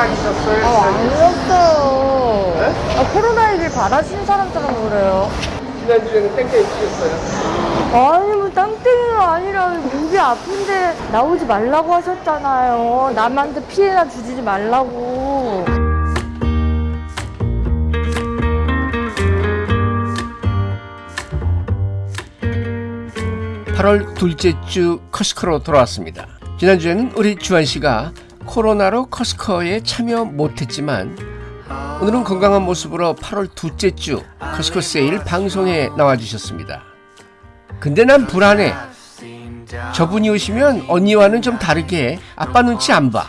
아니셨어요? 아, 아니었어요. 네? 아, 코로나19를 받아친 사람처럼 그래요. 지난주에는 땡땡이 치셨어요. 아니, 뭐, 땅땡이가 아니라, 목이 아픈데 나오지 말라고 하셨잖아요. 남한테 피해나 주지 말라고. 8월 둘째 주 커스커로 돌아왔습니다. 지난주에는 우리 주한 씨가 코로나로 커스커에 참여 못했지만 오늘은 건강한 모습으로 8월 둘째 주 커스커 세일 방송에 나와주셨습니다. 근데 난 불안해. 저분이 오시면 언니와는 좀 다르게 아빠 눈치 안 봐.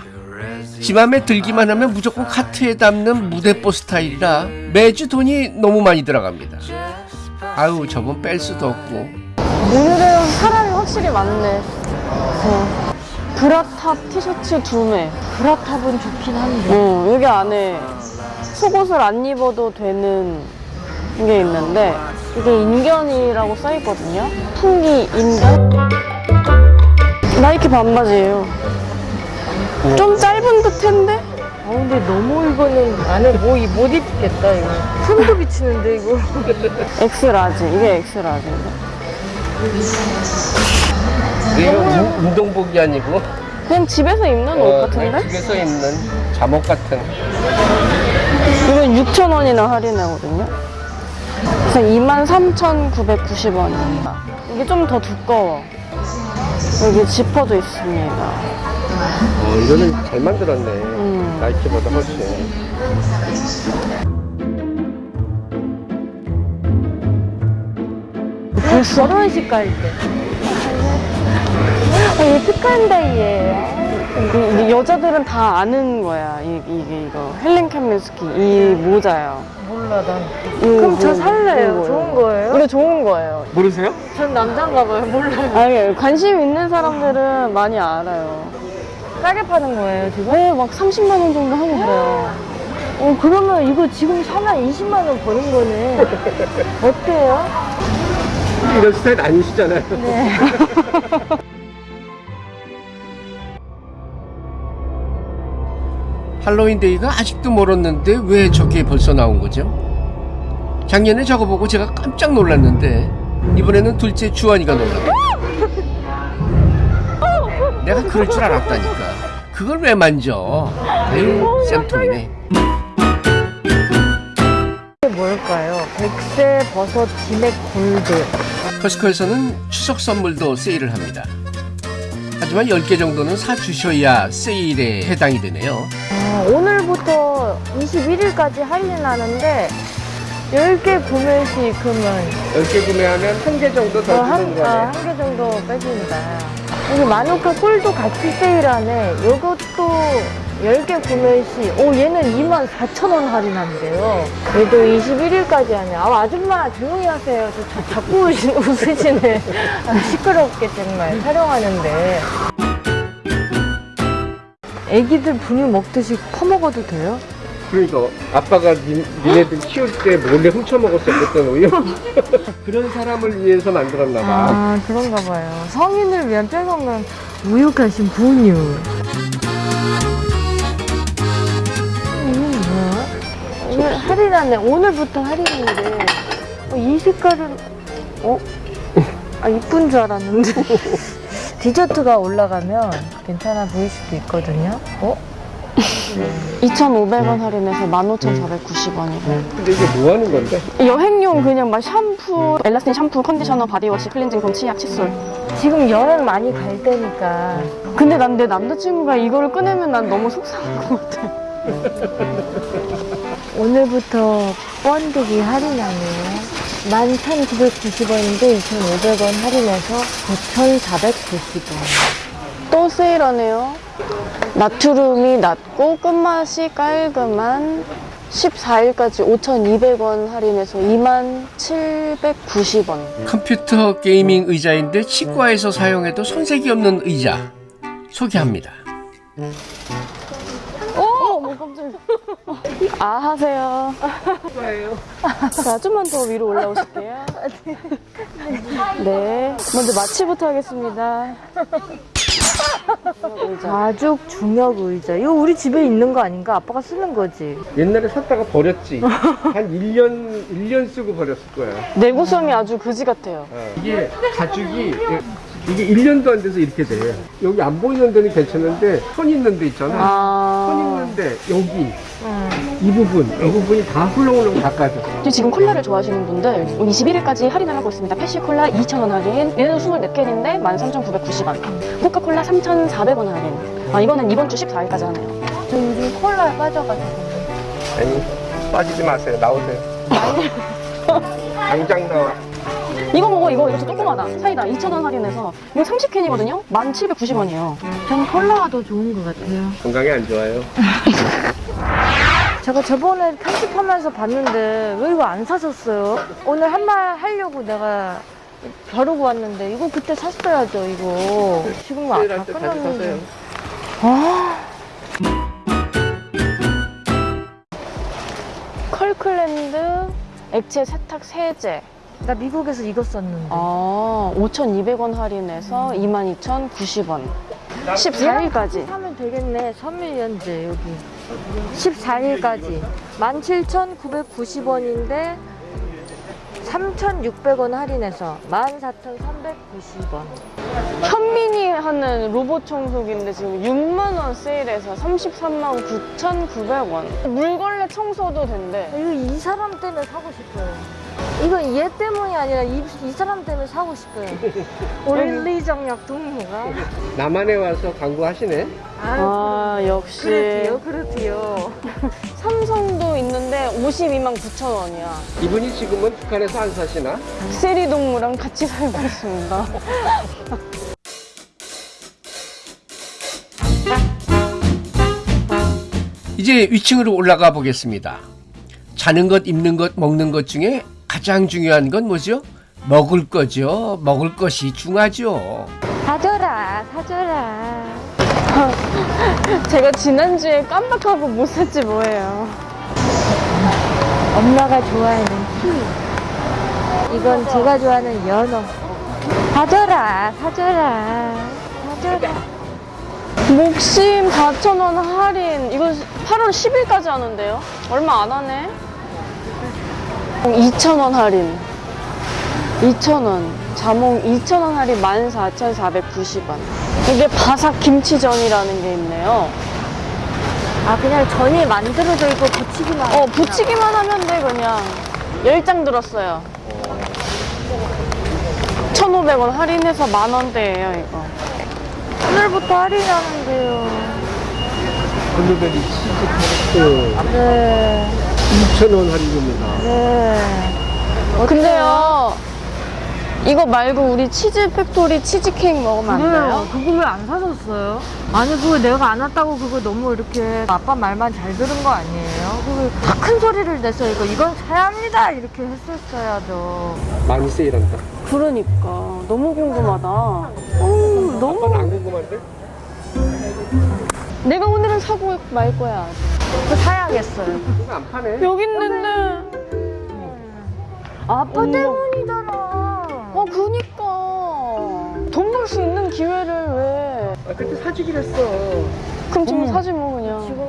지 맘에 들기만 하면 무조건 카트에 담는 무대뽀 스타일이라 매주 돈이 너무 많이 들어갑니다. 아유 저분 뺄 수도 없고 오늘은 사람이 확실히 많네. 어. 브라탑 티셔츠 두 매. 브라탑은 좋긴 한데. 어, 여기 안에 속옷을 안 입어도 되는 게 있는데 이게 인견이라고 써있거든요. 풍기 인견. 나이키 반바지예요. 좀 짧은 듯한데? 아, 근데 너무 이거는 안에 뭐, 이- 못 입겠다, 이거. 손도 비치는데, 이거. 엑스라지. 이게 엑스라지인데. 이거 운- 운동복이 아니고 그냥 집에서 입는 옷 어, 같은데? 집에서 입는 잠옷 같은 이건 6,000원이나 할인하거든요. 그래서 23,990원입니다. 이게 좀 더 두꺼워. 여기 지퍼도 있습니다. 어, 이거는 잘 만들었네 음. 나이키보다 훨씬 벌써 결혼식 갈 때. 어, 이이 여자들은 다 아는 거야. 이, 이게 이거 헬렌 캄민스키 이 모자요. 몰라, 난. 이거, 그럼 저 살래요. 좋은 이거. 거예요? 이거 좋은 거예요. 모르세요? 전 남잔가 봐요. 몰라요. 아니 관심 있는 사람들은 많이 알아요. 싸게 파는 거예요, 지금? 네, 막 30만 원 정도 하고 그래요. 어, 그러면 이거 지금 사면 20만 원 버는 거네. 어때요? 이런 스타일 아니시잖아요 네. 할로윈 데이가 아직도 멀었는데 왜 저게 벌써 나온 거죠? 작년에 저거 보고 제가 깜짝 놀랐는데 이번에는 둘째 주환이가 놀랐다 내가 그럴 줄 알았다니까 그걸 왜 만져 에이 쌤통이네 이게 뭘까요? 백세 버섯 진액 골드. 커스코에서는 추석 선물도 세일을 합니다 하지만 10개 정도는 사주셔야 세일에 해당이 되네요 아, 오늘부터 21일까지 할인하는데 10개 구매 시 그러면 10개 구매하면 한 개 정도 더 어, 한, 주는 거네 아, 한 개 정도 빼준다. 여기 마누카 꿀도 같이 세일하네. 요것도 10개 구매 시, 오, 얘는 24,000원 할인한대요. 얘도 21일까지 하네. 아, 아줌마 조용히 하세요. 저, 저 자꾸 웃으시- 웃으시네. 아, 시끄럽게 정말 촬영하는데. 애기들 분유 먹듯이 퍼먹어도 돼요? 그러니까 아빠가 니, 니네들 키울 때 몰래 훔쳐 먹었었거든 우유 그런 사람을 위해서 만들었나 봐 아, 그런가 봐요. 성인을 위한 빼먹는 우육하신 분유. 이건 뭐야? 오늘 할인하네. 오늘부터 할인인데. 어, 이 색깔은, 어? 아, 이쁜 줄 알았는데. 디저트가 올라가면 괜찮아 보일 수도 있거든요. 어? 2,500원 할인해서 15,490원이래요. 근데 이게 뭐 하는 건데? 여행용 그냥 막 샴푸, 엘라스틴 샴푸, 컨디셔너, 바디워시, 클렌징 폼, 치약, 칫솔. 지금 여행 많이 갈 때니까. 근데 난 내 남자친구가 이거를 꺼내면 난 너무 속상할 것 같아. 오늘부터 번데기 할인하네요. 11,990원인데 2,500원 할인해서 9,490원. 또 세일하네요. 나트륨이 낮고 끝맛이 깔끔한 14일까지 5,200원 할인해서 27,790원. 컴퓨터 게이밍 의자인데 치과에서 사용해도 손색이 없는 의자 소개합니다 어, 어머 깜짝이야. 아 하세요. 뭐예요? 자, 좀만 더 위로 올라오실게요. 네. 먼저 마취부터 하겠습니다. 가죽 중역 의자. 이거 우리 집에 있는 거 아닌가? 아빠가 쓰는 거지. 옛날에 샀다가 버렸지. 한 1년, 1년 쓰고 버렸을 거야. 내구성이 아주 그지 같아요. 어. 이게 가죽이, 이게 1년도 안 돼서 이렇게 돼. 여기 안 보이는 데는 괜찮은데, 선 있는 데 있잖아. 선 아. 있는 데, 여기, 응. 이 부분, 이 부분이 다 훌렁훌렁 닦아져. 지금 콜라를 좋아하시는 분들 21일까지 할인을 하고 있습니다. 페시콜라 2,000원 할인. 얘는 24캔인데 13,990원. 코카콜라 3,400원 할인. 아, 이거는 이번 주 14일까지 하네요. 저 요즘 콜라에 빠져가지고. 아니, 빠지지 마세요. 나오세요. 당장 나와. 이거 먹어, 이거. 이거 저 조그마다. 사이다 2,000원 할인해서. 이거 30캔이거든요? 1,790원이에요. 전 콜라가 더 좋은 것 같아요. 건강에 안 좋아요. 제가 저번에 편집하면서 봤는데 왜 이거 안 사셨어요? 오늘 한 말 하려고 내가 벼르고 왔는데 이거 그때 샀어야죠 이거 지금 아, 다 끝났는데. 아 컬클랜드 액체 세탁 세제. 나 미국에서 이거 썼는데 아, 5,200원 할인해서 22,090원. 14일까지. 사면 되겠네 선물연재 여기 14일까지 17,990원인데 3,600원 할인해서 14,390원 현민이 하는 로봇 청소기인데 지금 6만원 세일해서 33만 9,900원. 물걸레 청소도 된대. 이거 이 사람 때문에 사고 싶어요. 이건 얘 때문이 아니라 이, 이 사람 때문에 사고 싶어요. 올리 정력 동무가. 남한에 와서 광고하시네. 아, 역시. 그렇지요, 그렇지요. 삼성도 있는데 52만 9천 원이야. 이분이 지금은 북한에서 안 사시나? 세리 동무랑 같이 살고 있습니다. 이제 위층으로 올라가 보겠습니다. 자는 것, 입는 것, 먹는 것 중에 가장 중요한 건 뭐죠? 먹을 거죠. 먹을 것이 중하죠. 사줘라, 사줘라. 제가 지난주에 깜빡하고 못 샀지 뭐예요. 엄마가 좋아하는 티. 이건 제가 좋아하는 연어. 사줘라, 사줘라, 사줘라. 목심 4,000원 할인. 이거 8월 10일까지 하는데요? 얼마 안 하네? 2,000원 할인. 2,000원. 자몽 2,000원 할인 14,490원. 이게 바삭 김치전이라는 게 있네요. 아, 그냥 전이 만들어져 있고 붙이기만 어, 붙이기만 하면 돼, 그냥. 10장 들었어요. 1,500원 할인해서 만원대예요, 이거. 오늘부터 할인하는데요. 블루베리 치즈 토스트 네, 2,000원 할인입니다. 네. 근데요, 이거 말고 우리 치즈 팩토리 치즈케이크 먹으면 안 돼요? 그거 왜 안 사줬어요? 아니 그거 내가 안 왔다고 그거 너무 이렇게 아빠 말만 잘 들은 거 아니에요? 그거 다 큰 소리를 내서 이거 이건 사야 합니다 이렇게 했었어야죠. 많이 세일한다. 그러니까. 너무 궁금하다. 어, 너무. 안 궁금한데? 내가 오늘은 사고 말 거야. 그거 사야겠어요. 이거 안 파네. 여기 있는데. 아빠 어머. 때문이잖아. 어, 그니까. 돈 벌 수 있는 기회를 왜. 아, 그때 사주기로 했어. 그럼 지금 어머. 사지 뭐, 그냥. 지금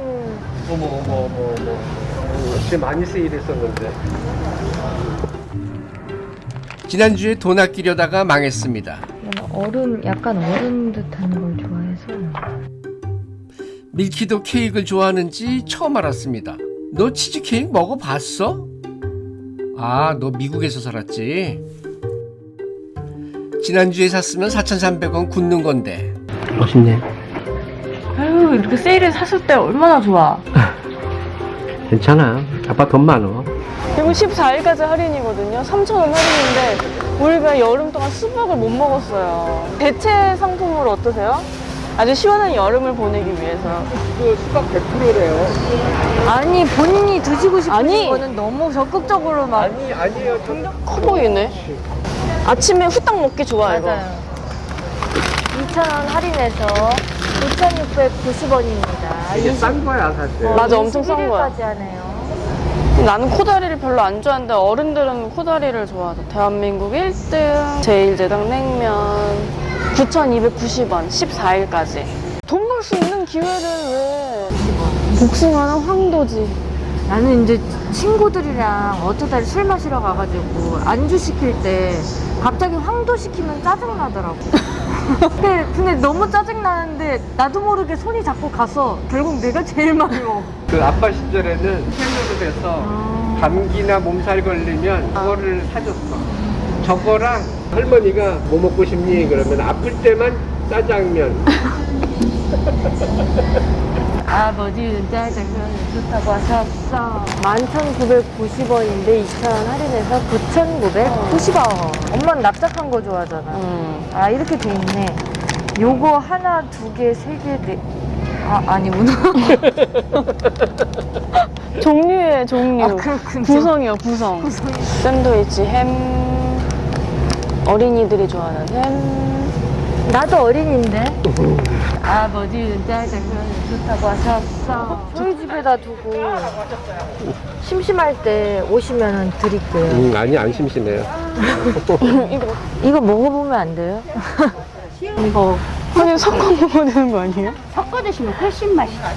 어머, 어머, 어머, 어머. 어, 진짜 많이 세일했었는데. 지난주에 돈 아끼려다가 망했습니다. 어른 약간 어른 듯한 걸 좋아해서 밀키도 케이크를 좋아하는지 처음 알았습니다. 너 치즈케이크 먹어봤어? 아, 너 미국에서 살았지? 지난주에 샀으면 4,300원 굳는 건데. 멋있네. 아유 이렇게 세일에 샀을 때 얼마나 좋아. 괜찮아. 아빠 돈 많어. 그리고 14일까지 할인이거든요. 3,000원 할인인데 우리가 여름 동안 수박을 못 먹었어요. 대체 상품으로 어떠세요? 아주 시원한 여름을 보내기 위해서. 그 수박 100%래요. 아니 본인이 드시고 싶은 아니. 거는 너무 적극적으로 막 아니, 아니에요. 좀커 보이네. 아침에 후딱 먹기 좋아, 이거. 맞아요. 2,000원 할인해서 5,690원입니다. 이게 싼 거야, 사실. 맞아, 엄청 싼 거야. 까지 하네요. 나는 코다리를 별로 안 좋아하는데 어른들은 코다리를 좋아하죠. 대한민국 1등 제일제당 냉면 9,290원 14일까지 돈 벌 수 있는 기회를 왜 복숭아는 황도지 나는 이제 친구들이랑 어쩌다 술 마시러 가가지고 안주 시킬 때 갑자기 황도 시키면 짜증나더라고. 근데, 근데 너무 짜증나는데 나도 모르게 손이 자꾸 가서 결국 내가 제일 많이 먹어. 그 아빠 시절에는 헬로도 돼서 감기나 몸살 걸리면 그거를 사줬어. 저거랑 할머니가 뭐 먹고 싶니? 그러면 아플 때만 짜장면. 아버지는 짜장면이 좋다고 하셨어. 11,990원인데 2,000원 할인해서 9,990원. 엄마는 납작한 거 좋아하잖아. 음. 아 이렇게 돼 있네. 요거 하나, 두 개, 세 개, 네. 아 아니구나. 종류의 종류 아. 구성이요 구성 샌드위치 햄 어린이들이 좋아하는 햄 나도 어린인데. 아버지는 짜장면이 좋다고 하셨어. 저희 집에다 두고 심심할 때 오시면 드릴게요. 음, 아니 안 심심해요. 이거 먹어보면 안 돼요? 이거 아니 섞어 먹어야 되는 거 아니에요? 섞어 드시면 훨씬 맛있어요.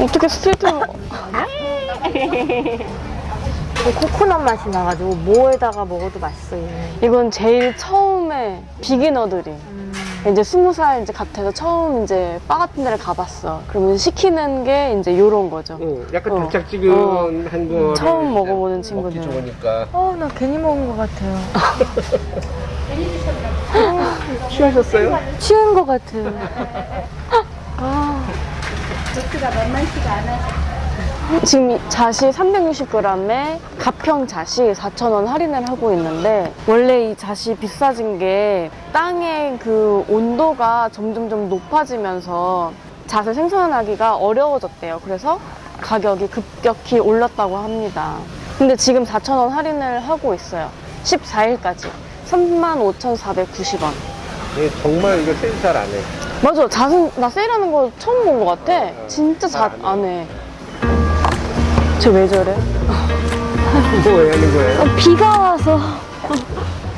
어떻게 스트레이트로 코코넛 맛이 나가지고 뭐에다가 먹어도 맛있어 얘는. 이건 제일 처음에 비기너들이 이제 스무 살 이제 같아서 처음 이제 바 같은 데를 가봤어. 그러면 시키는 게 이제 요런 거죠. 응, 약간 어. 달짝지근한 거. 처음 먹어보는 먹기 친구들. 좋으니까. 어, 나 괜히 먹은 것 같아요. 취하셨어요? 취한 것 같아요. 지금 이 자시 360g에 가평 자시 4,000원 할인을 하고 있는데 원래 이 자시 비싸진 게 땅의 그 온도가 점점점 높아지면서 잣을 생산하기가 어려워졌대요. 그래서 가격이 급격히 올랐다고 합니다. 근데 지금 4,000원 할인을 하고 있어요. 14일까지 35,490원. 네, 정말 이거 세일 잘 안 해. 맞아. 잣은 나 세일하는 거 처음 본 것 같아. 진짜 잣 안 해. 쟤왜 저래? 이거 왜 하는 거예요? 어, 비가 와서.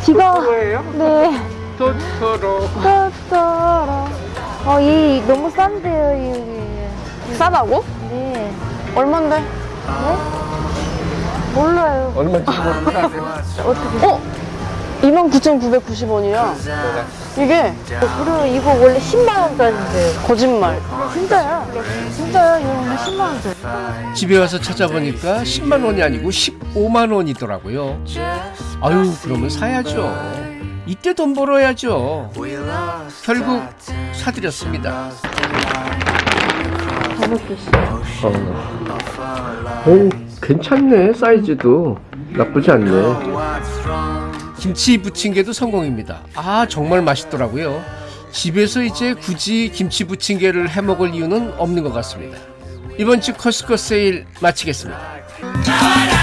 비가. 거예요? 네. 토토로. 따따라. 어, 이 너무 싼데요, 이게. 싸다고? 네. 얼만데? 몰라요. 얼마인지 모르는데. 어떻게. 어? 29,990원이야. 이게 그리고 이거 원래 10만원짜리인데. 거짓말. 진짜야. 진짜야. 이거 원래 10만원짜리. 집에 와서 찾아보니까 10만 원이 아니고 15만 원이더라고요. 아유, 그러면 사야죠. 이때 돈 벌어야죠. 결국 사드렸습니다. 어, 괜찮네, 사이즈도. 나쁘지 않네. 김치 부침개도 성공입니다. 아, 정말 맛있더라고요. 집에서 이제 굳이 김치 부침개를 해 먹을 이유는 없는 것 같습니다. 이번 주 커스코 세일 마치겠습니다.